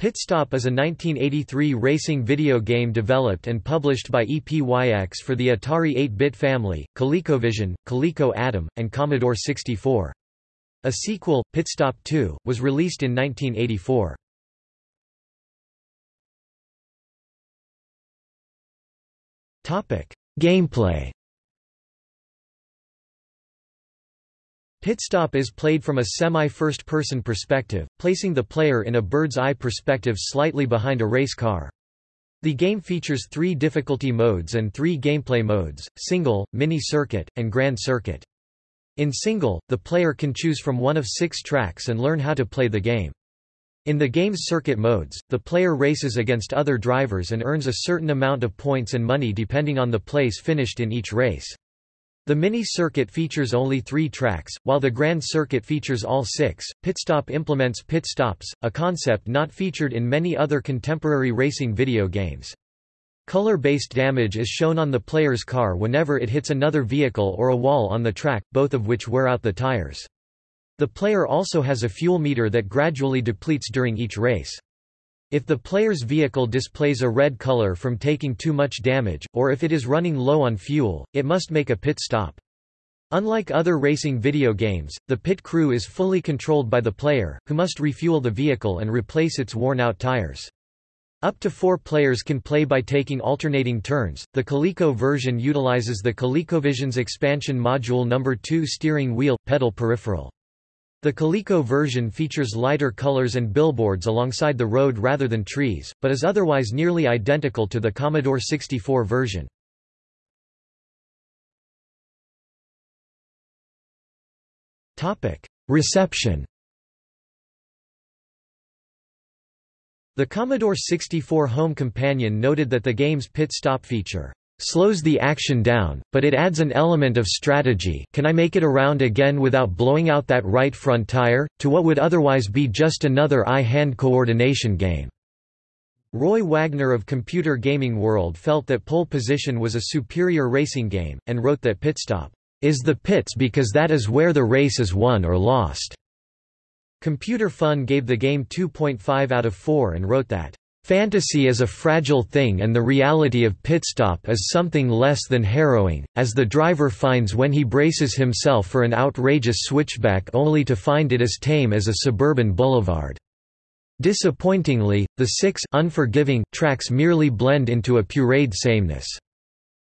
Pit Stop is a 1983 racing video game developed and published by EPYX for the Atari 8-bit family, ColecoVision, Coleco Adam, and Commodore 64. A sequel, Pit Stop 2, was released in 1984. Gameplay Pit Stop is played from a semi-first-person perspective, placing the player in a bird's-eye perspective slightly behind a race car. The game features three difficulty modes and three gameplay modes, Single, Mini-Circuit, and Grand Circuit. In Single, the player can choose from one of six tracks and learn how to play the game. In the game's circuit modes, the player races against other drivers and earns a certain amount of points and money depending on the place finished in each race. The mini circuit features only three tracks, while the grand circuit features all six. Pitstop implements pit stops, a concept not featured in many other contemporary racing video games. Color-based damage is shown on the player's car whenever it hits another vehicle or a wall on the track, both of which wear out the tires. The player also has a fuel meter that gradually depletes during each race. If the player's vehicle displays a red color from taking too much damage, or if it is running low on fuel, it must make a pit stop. Unlike other racing video games, the pit crew is fully controlled by the player, who must refuel the vehicle and replace its worn-out tires. Up to four players can play by taking alternating turns. The Coleco version utilizes the ColecoVision's expansion module number 2 steering wheel pedal peripheral. The Coleco version features lighter colors and billboards alongside the road rather than trees, but is otherwise nearly identical to the Commodore 64 version. Reception The Commodore 64 Home Companion noted that the game's pit stop feature slows the action down, but it adds an element of strategy can I make it around again without blowing out that right front tire, to what would otherwise be just another eye-hand coordination game. Roy Wagner of Computer Gaming World felt that Pole Position was a superior racing game, and wrote that Pitstop is the pits because that is where the race is won or lost. Computer Fun gave the game 2.5 out of 4 and wrote that Fantasy is a fragile thing and the reality of pitstop is something less than harrowing, as the driver finds when he braces himself for an outrageous switchback only to find it as tame as a suburban boulevard. Disappointingly, the six unforgiving tracks merely blend into a pureed sameness.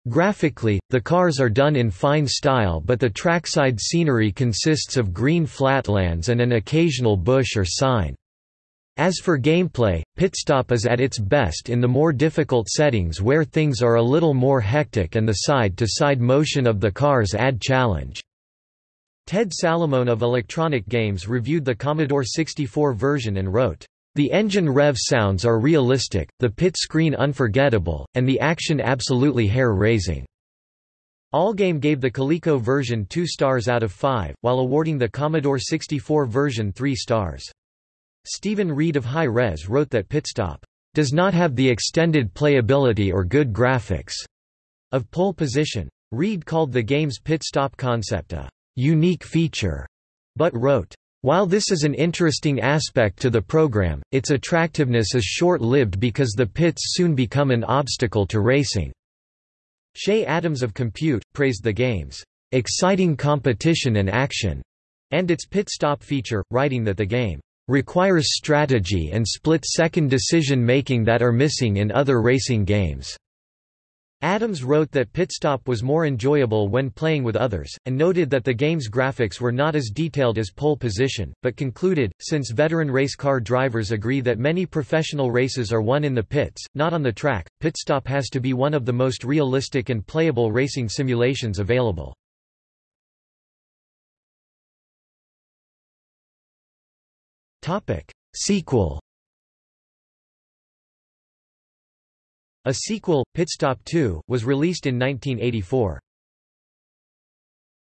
Graphically, the cars are done in fine style but the trackside scenery consists of green flatlands and an occasional bush or sign. As for gameplay, Pitstop is at its best in the more difficult settings where things are a little more hectic and the side-to-side -side motion of the cars add challenge. Ted Salamone of Electronic Games reviewed the Commodore 64 version and wrote, "...the engine rev sounds are realistic, the pit screen unforgettable, and the action absolutely hair-raising." Allgame gave the Coleco version 2 stars out of 5, while awarding the Commodore 64 version 3 stars. Stephen Reed of Hi-Res wrote that Pitstop does not have the extended playability or good graphics of pole position. Reed called the game's pit stop concept a unique feature, but wrote, while this is an interesting aspect to the program, its attractiveness is short-lived because the pits soon become an obstacle to racing. Shay Addams of Compute, praised the game's exciting competition and action, and its pit stop feature, writing that the game requires strategy and split-second decision-making that are missing in other racing games. Addams wrote that Pitstop was more enjoyable when playing with others, and noted that the game's graphics were not as detailed as pole position, but concluded, since veteran race car drivers agree that many professional races are won in the pits, not on the track, Pitstop has to be one of the most realistic and playable racing simulations available. Sequel A sequel, Pitstop 2, was released in 1984.